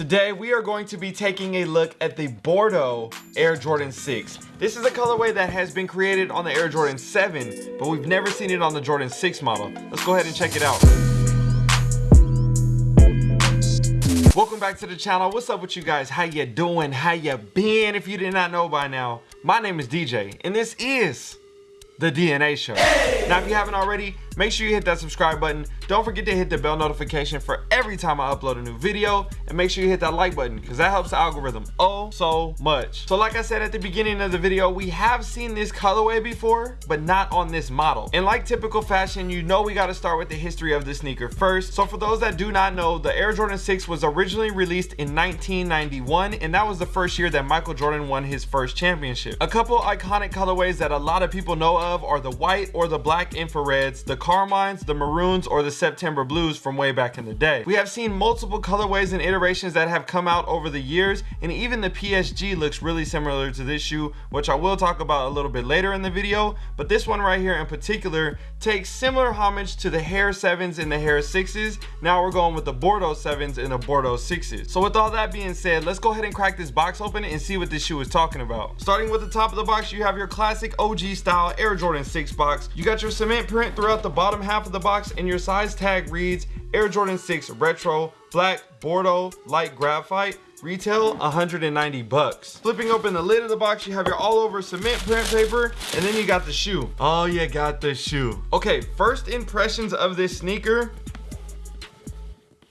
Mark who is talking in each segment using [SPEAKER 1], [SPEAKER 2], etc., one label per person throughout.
[SPEAKER 1] Today we are going to be taking a look at the Bordeaux Air Jordan 6. This is a colorway that has been created on the Air Jordan 7, but we've never seen it on the Jordan 6 model. Let's go ahead and check it out. Welcome back to the channel. What's up with you guys? How you doing? How you been? If you did not know by now, my name is DJ, and this is the DNA Show. Now, if you haven't already, make sure you hit that subscribe button. Don't forget to hit the bell notification for every time I upload a new video. And make sure you hit that like button because that helps the algorithm oh so much. So like I said at the beginning of the video, we have seen this colorway before, but not on this model. And like typical fashion, you know we got to start with the history of the sneaker first. So for those that do not know, the Air Jordan 6 was originally released in 1991, and that was the first year that Michael Jordan won his first championship. A couple iconic colorways that a lot of people know of are the white or the black infrareds, the carmines, the maroons, or the September blues from way back in the day. We have seen multiple colorways and iterations that have come out over the years, and even the PSG looks really similar to this shoe, which I will talk about a little bit later in the video, but this one right here in particular takes similar homage to the Hare 7s and the Hare 6s. Now we're going with the Bordeaux 7s and the Bordeaux 6s. So with all that being said, let's go ahead and crack this box open and see what this shoe is talking about. Starting with the top of the box, you have your classic OG style Air Jordan 6 box. You got your cement print throughout the bottom half of the box and your size tag reads Air Jordan 6 Retro, Black, Bordeaux, Light Graphite, retail 190 bucks. Flipping open the lid of the box you have your all over cement print paper and then you got the shoe. Oh you got the shoe. Okay first impressions of this sneaker.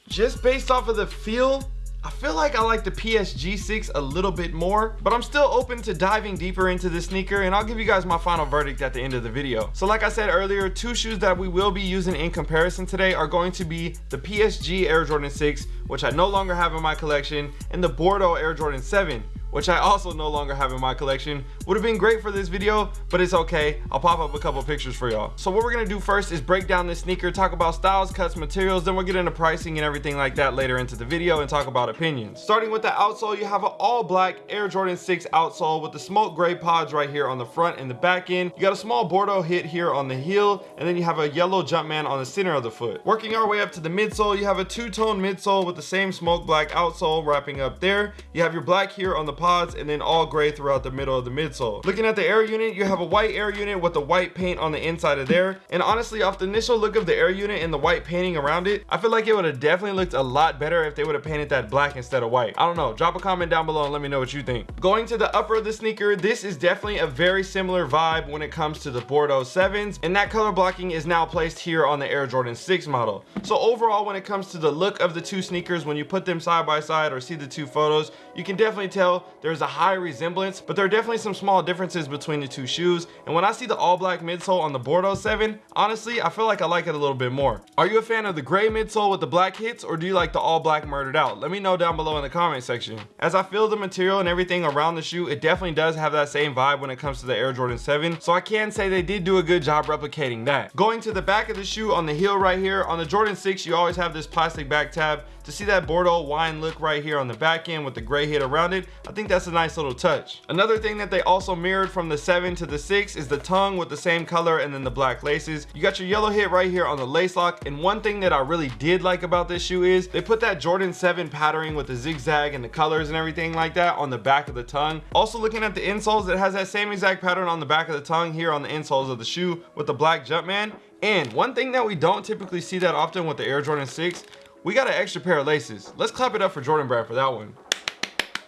[SPEAKER 1] Just based off of the feel I feel like I like the PSG 6 a little bit more, but I'm still open to diving deeper into the sneaker and I'll give you guys my final verdict at the end of the video. So like I said earlier, two shoes that we will be using in comparison today are going to be the PSG Air Jordan 6, which I no longer have in my collection, and the Bordeaux Air Jordan 7, which I also no longer have in my collection. Would have been great for this video, but it's okay. I'll pop up a couple pictures for y'all. So what we're gonna do first is break down this sneaker, talk about styles, cuts, materials, then we'll get into pricing and everything like that later into the video and talk about opinions. Starting with the outsole, you have an all black Air Jordan 6 outsole with the smoke gray pods right here on the front and the back end. You got a small Bordeaux hit here on the heel, and then you have a yellow Jumpman on the center of the foot. Working our way up to the midsole, you have a two-tone midsole with the same smoke black outsole wrapping up there. You have your black here on the pods and then all gray throughout the middle of the midsole. Looking at the air unit, you have a white air unit with the white paint on the inside of there. And honestly, off the initial look of the air unit and the white painting around it, I feel like it would have definitely looked a lot better if they would have painted that black instead of white. I don't know. Drop a comment down below and let me know what you think. Going to the upper of the sneaker, this is definitely a very similar vibe when it comes to the Bordeaux 7s. And that color blocking is now placed here on the Air Jordan 6 model. So overall, when it comes to the look of the two sneakers, when you put them side by side or see the two photos, you can definitely tell there's a high resemblance, but there are definitely some small differences between the two shoes. And when I see the all black midsole on the Bordeaux 7, honestly, I feel like I like it a little bit more. Are you a fan of the gray midsole with the black hits or do you like the all black murdered out? Let me know down below in the comment section. As I feel the material and everything around the shoe, it definitely does have that same vibe when it comes to the Air Jordan 7. So I can say they did do a good job replicating that. Going to the back of the shoe on the heel right here, on the Jordan 6, you always have this plastic back tab to see that Bordeaux wine look right here on the back end with the gray hit around it. I think that's a nice little touch. Another thing that they also mirrored from the 7 to the 6 is the tongue with the same color and then the black laces. You got your yellow hit right here on the lace lock and one thing that I really did like about this shoe is they put that Jordan 7 patterning with the zigzag and the colors and everything like that on the back of the tongue. Also looking at the insoles, it has that same exact pattern on the back of the tongue here on the insoles of the shoe with the black Jumpman. And one thing that we don't typically see that often with the Air Jordan 6 we got an extra pair of laces. Let's clap it up for Jordan Brand for that one.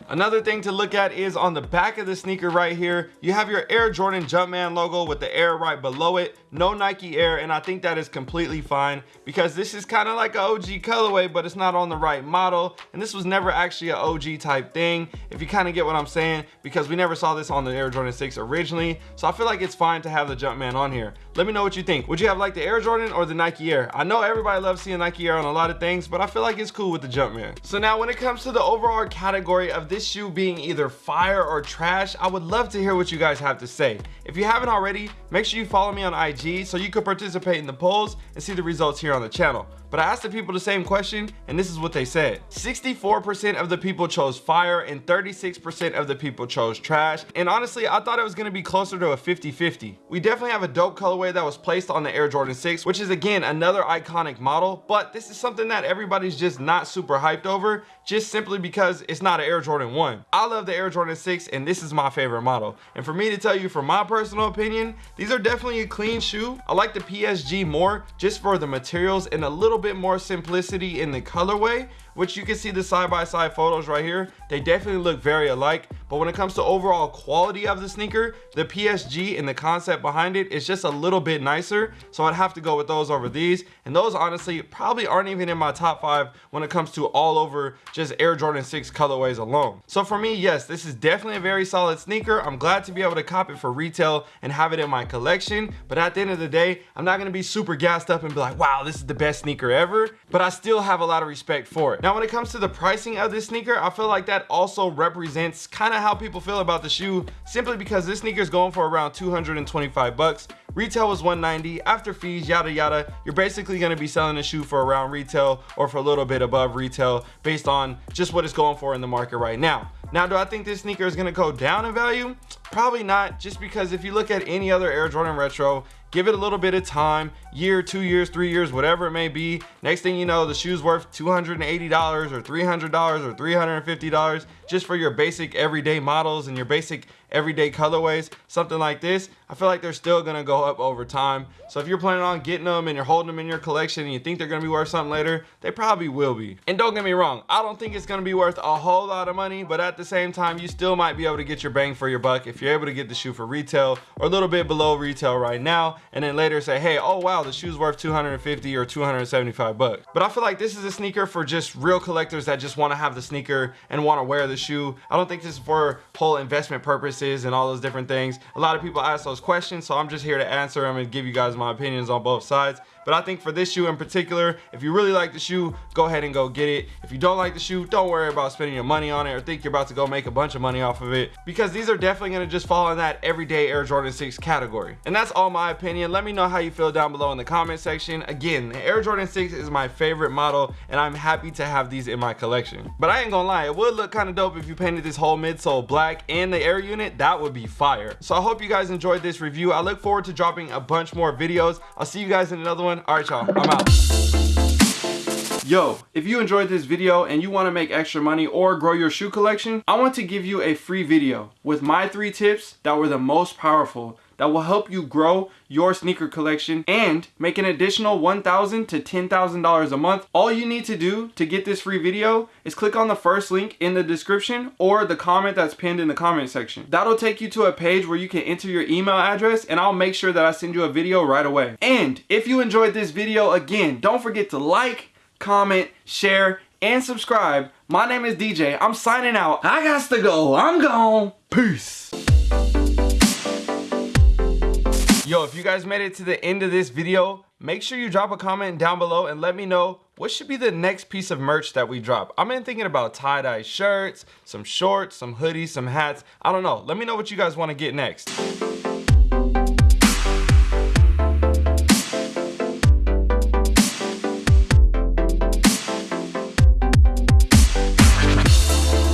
[SPEAKER 1] Another thing to look at is on the back of the sneaker right here, you have your Air Jordan Jumpman logo with the Air right below it. No Nike Air, and I think that is completely fine because this is kind of like an OG colorway, but it's not on the right model. And this was never actually an OG type thing, if you kind of get what I'm saying, because we never saw this on the Air Jordan 6 originally. So I feel like it's fine to have the Jumpman on here. Let me know what you think. Would you have like the Air Jordan or the Nike Air? I know everybody loves seeing Nike Air on a lot of things, but I feel like it's cool with the Jumpman. So now when it comes to the overall category of this shoe being either fire or trash, I would love to hear what you guys have to say. If you haven't already, make sure you follow me on IG so you can participate in the polls and see the results here on the channel. But I asked the people the same question and this is what they said. 64% of the people chose fire and 36% of the people chose trash. And honestly, I thought it was gonna be closer to a 50-50. We definitely have a dope colorway that was placed on the Air Jordan 6, which is again, another iconic model, but this is something that everybody's just not super hyped over, just simply because it's not an Air Jordan 1. I love the Air Jordan 6 and this is my favorite model. And for me to tell you from my personal opinion, these are definitely a clean shoe. I like the PSG more just for the materials and a little bit more simplicity in the colorway which you can see the side-by-side -side photos right here they definitely look very alike but when it comes to overall quality of the sneaker the psg and the concept behind it is just a little bit nicer. So i'd have to go with those over these. And those honestly probably aren't even in my top five when it comes to all over just air jordan 6 colorways alone. So for me yes this is definitely a very solid sneaker. I'm glad to be able to cop it for retail and have it in my collection. But at the end of the day i'm not going to be super gassed up and be like wow this is the best sneaker ever. But i still have a lot of respect for it. Now when it comes to the pricing of this sneaker, I feel like that also represents kind of how people feel about the shoe simply because this sneaker is going for around 225 bucks. Retail was 190 after fees, yada yada. You're basically going to be selling a shoe for around retail or for a little bit above retail based on just what it's going for in the market right now. Now, do I think this sneaker is going to go down in value? Probably not, just because if you look at any other Air Jordan Retro, give it a little bit of time year two years three years whatever it may be. Next thing you know the shoe's worth 280 dollars or 300 dollars or 350 dollars just for your basic everyday models and your basic everyday colorways something like this i feel like they're still gonna go up over time. So if you're planning on getting them and you're holding them in your collection and you think they're gonna be worth something later they probably will be. And don't get me wrong i don't think it's gonna be worth a whole lot of money but at the same time you still might be able to get your bang for your buck if you're able to get the shoe for retail or a little bit below retail right now and then later say hey oh wow the shoe's worth 250 or 275 bucks. But i feel like this is a sneaker for just real collectors that just want to have the sneaker and want to wear the shoe i don't think this is for whole investment purposes and all those different things. A lot of people ask those questions so i'm just here to answer them and give you guys my opinions on both sides but I think for this shoe in particular, if you really like the shoe, go ahead and go get it. If you don't like the shoe, don't worry about spending your money on it or think you're about to go make a bunch of money off of it because these are definitely gonna just fall in that everyday Air Jordan 6 category. And that's all my opinion. Let me know how you feel down below in the comment section. Again, the Air Jordan 6 is my favorite model and I'm happy to have these in my collection. But I ain't gonna lie, it would look kind of dope if you painted this whole midsole black and the air unit, that would be fire. So I hope you guys enjoyed this review. I look forward to dropping a bunch more videos. I'll see you guys in another one All right, y'all. I'm out. Yo, if you enjoyed this video and you want to make extra money or grow your shoe collection, I want to give you a free video with my three tips that were the most powerful that will help you grow your sneaker collection and make an additional $1,000 to $10,000 a month. All you need to do to get this free video is click on the first link in the description or the comment that's pinned in the comment section. That'll take you to a page where you can enter your email address and I'll make sure that I send you a video right away. And if you enjoyed this video, again, don't forget to like, comment, share, and subscribe. My name is DJ. I'm signing out. I got to go. I'm gone. Peace. Yo, if you guys made it to the end of this video, make sure you drop a comment down below and let me know what should be the next piece of merch that we drop. I've been thinking about tie-dye shirts, some shorts, some hoodies, some hats. I don't know. Let me know what you guys want to get next.